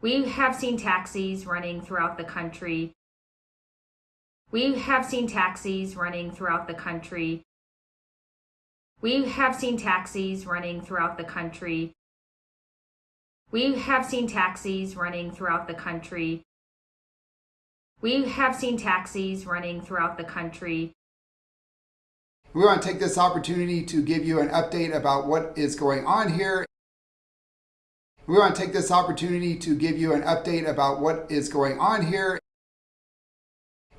We have seen taxis running throughout the country. We have seen taxis running throughout the country. We have seen taxis running throughout the country. We have seen taxis running throughout the country. We have seen taxis running throughout the country. We want to take this opportunity to give you an update about what is going on here. We want to take this opportunity to give you an update about what is going on here.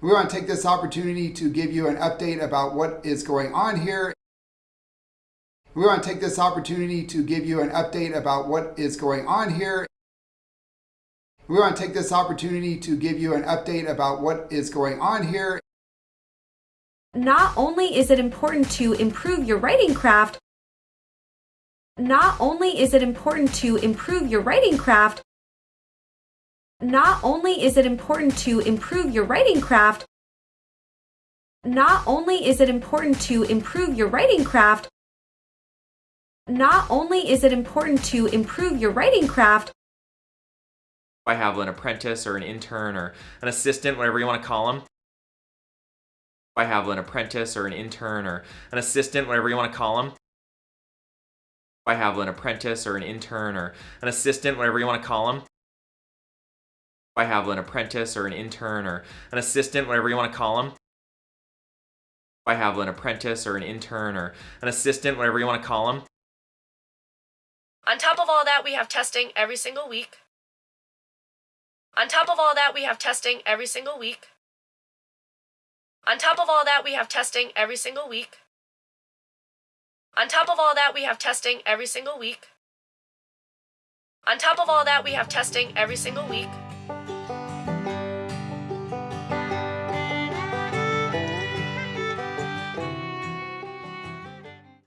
We want to take this opportunity to give you an update about what is going on here. We want to take this opportunity to give you an update about what is going on here. We want to take this opportunity to give you an update about what is going on here. Not only is it important to improve your writing craft, not only is it important to improve your writing craft, not only is it important to improve your writing craft, not only is it important to improve your writing craft, not only is it important to improve your writing craft, I have an apprentice or an intern or an assistant, whatever you want to call them. I have an apprentice or an intern or an assistant, whatever you want to call them. I have an apprentice or an intern or an assistant, whatever you want to call them. I have an apprentice or an intern or an assistant, whatever you want to call them. I have an apprentice or an intern or an assistant, whatever you want to call them. On top of all that, we have testing every single week. On top of all that, we have testing every single week. On top of all that, we have testing every single week. On top of all that, we have testing every single week. On top of all that, we have testing every single week.